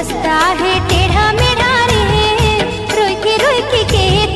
हंसता है